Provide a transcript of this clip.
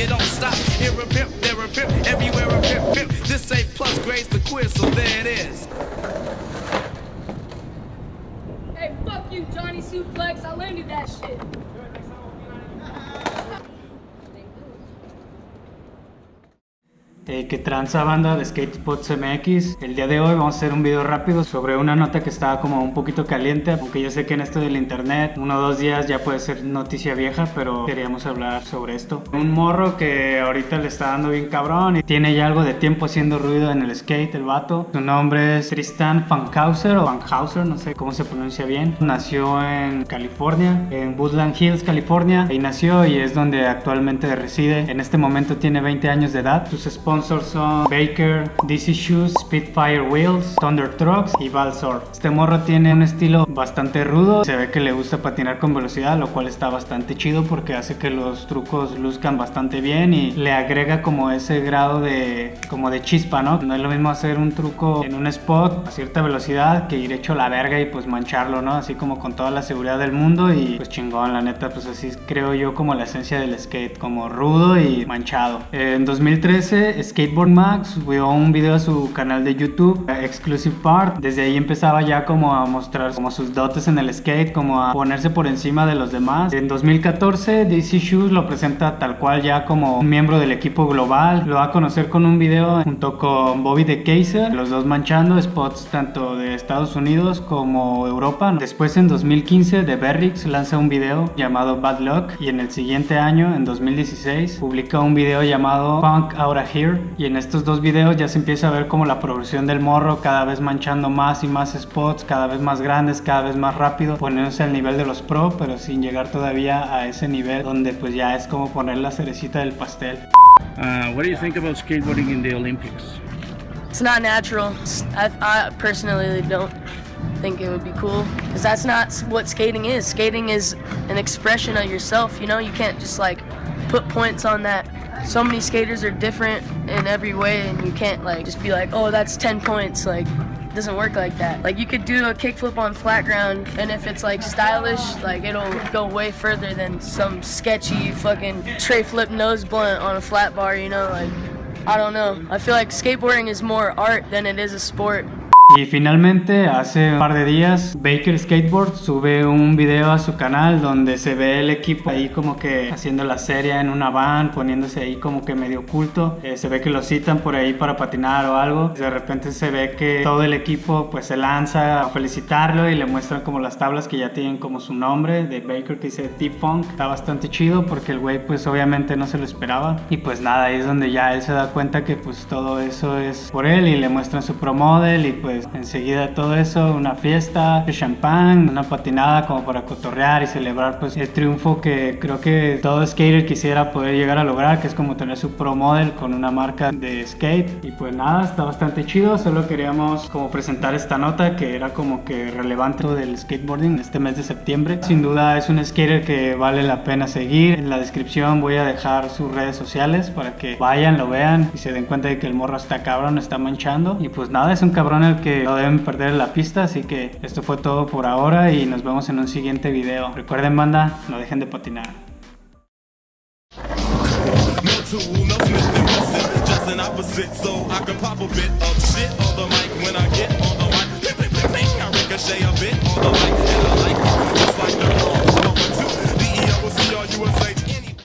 you don't stop. Here a pimp, there a pimp, everywhere a pimp, pimp. This ain't plus grades the quiz, so there it is. Hey, fuck you, Johnny Suplex. I landed that shit. Eh, que tranza banda de Skate Spots MX. El día de hoy vamos a hacer un video rápido sobre una nota que estaba como un poquito caliente, aunque yo sé que en esto del internet uno o dos días ya puede ser noticia vieja, pero queríamos hablar sobre esto. Un morro que ahorita le está dando bien cabrón y tiene ya algo de tiempo haciendo ruido en el skate, el vato. Su nombre es Tristan Fankhauser o Fankhauser, no sé cómo se pronuncia bien. Nació en California, en Woodland Hills, California. Ahí nació y es donde actualmente reside. En este momento tiene 20 años de edad. Sus sponsors son Baker, DC Shoes, Spitfire Wheels, Thunder Trucks y Valsorf. Este morro tiene un estilo bastante rudo, se ve que le gusta patinar con velocidad, lo cual está bastante chido porque hace que los trucos luzcan bastante bien y le agrega como ese grado de como de chispa, ¿no? No es lo mismo hacer un truco en un spot a cierta velocidad que ir hecho la verga y pues mancharlo, ¿no? Así como con toda la seguridad del mundo y pues chingón, la neta, pues así creo yo como la esencia del skate, como rudo y manchado. En 2013 Skateboard Max subió un video a su canal de YouTube, Exclusive Part. Desde ahí empezaba ya como a mostrar como sus dotes en el skate, como a ponerse por encima de los demás. En 2014 DC Shoes lo presenta tal cual ya como un miembro del equipo global. Lo va a conocer con un video junto con Bobby de Kaiser, los dos manchando spots tanto de Estados Unidos como Europa. Después en 2015 The Berrix lanza un video llamado Bad Luck y en el siguiente año, en 2016, publica un video llamado Punk Out Here y en estos dos videos ya se empieza a ver como la progresión del morro cada vez manchando más y más spots, cada vez más grandes, cada vez más rápido, poniéndose al nivel de los pro, pero sin llegar todavía a ese nivel donde pues ya es como poner la cerecita del pastel. Uh, what do you think about skateboarding in the Olympics? It's not natural. I, I personally don't think it would be cool because that's not what skating is. Skating is an expression of yourself. You know, you can't just like put points on that. So many skaters are different in every way, and you can't like just be like, oh, that's 10 points. Like, it doesn't work like that. Like, you could do a kickflip on flat ground, and if it's like stylish, like it'll go way further than some sketchy fucking tray flip nose blunt on a flat bar. You know, like. I don't know. I feel like skateboarding is more art than it is a sport. Y finalmente, hace un par de días, Baker Skateboard sube un video a su canal donde se ve el equipo ahí como que haciendo la serie en una van, poniéndose ahí como que medio oculto. Eh, se ve que lo citan por ahí para patinar o algo. De repente se ve que todo el equipo pues se lanza a felicitarlo y le muestran como las tablas que ya tienen como su nombre de Baker que dice Deep Funk. Está bastante chido porque el güey pues obviamente no se lo esperaba. Y pues nada, ahí es donde ya él se da cuenta que pues todo eso es por él y le muestran su pro model y pues enseguida todo eso, una fiesta, champán, una patinada como para cotorrear y celebrar pues el triunfo que creo que todo skater quisiera poder llegar a lograr, que es como tener su pro model con una marca de skate. Y pues nada, está bastante chido, solo queríamos como presentar esta nota que era como que relevante del skateboarding este mes de septiembre. Sin duda es un skater que vale la pena seguir. En la descripción voy a dejar sus redes sociales para que vayan, lo vean y se den cuenta de que el morro está cabrón, está manchando. Y pues nada, es un cabrón el que no deben perder la pista, así que esto fue todo por ahora y nos vemos en un siguiente video. Recuerden banda, no dejen de patinar.